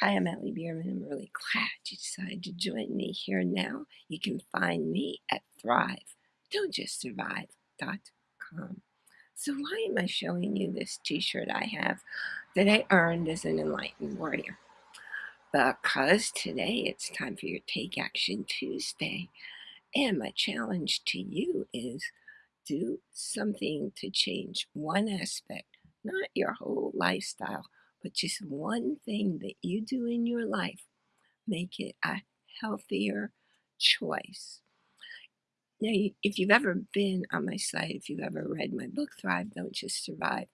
Hi, I'm Allie Bierman. I'm really glad you decided to join me here now. You can find me at Thrive, don't just survive.com. So why am I showing you this t-shirt I have that I earned as an enlightened warrior? Because today it's time for your Take Action Tuesday. And my challenge to you is do something to change one aspect, not your whole lifestyle, but just one thing that you do in your life, make it a healthier choice. Now, if you've ever been on my site, if you've ever read my book, Thrive, Don't Just Survive,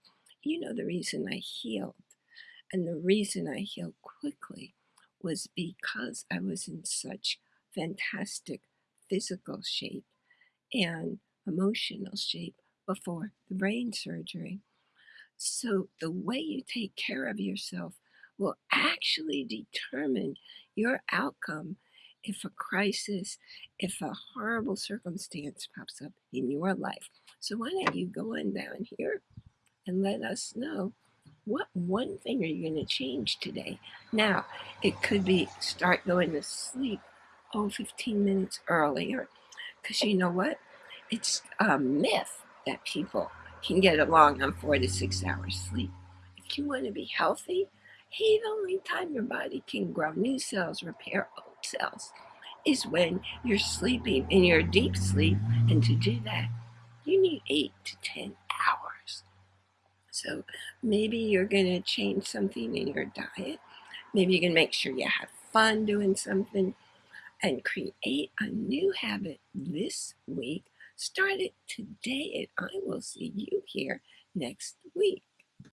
you know the reason I healed. And the reason I healed quickly was because I was in such fantastic physical shape and emotional shape before the brain surgery. So the way you take care of yourself will actually determine your outcome if a crisis, if a horrible circumstance pops up in your life. So why don't you go on down here and let us know what one thing are you going to change today? Now, it could be start going to sleep, oh, 15 minutes earlier. Because you know what? It's a myth that people can get along on four to six hours sleep. If you want to be healthy, the only time your body can grow new cells, repair old cells, is when you're sleeping in your deep sleep. And to do that, you need eight to 10 hours. So maybe you're going to change something in your diet. Maybe you can make sure you have fun doing something and create a new habit this week Start it today, and I will see you here next week.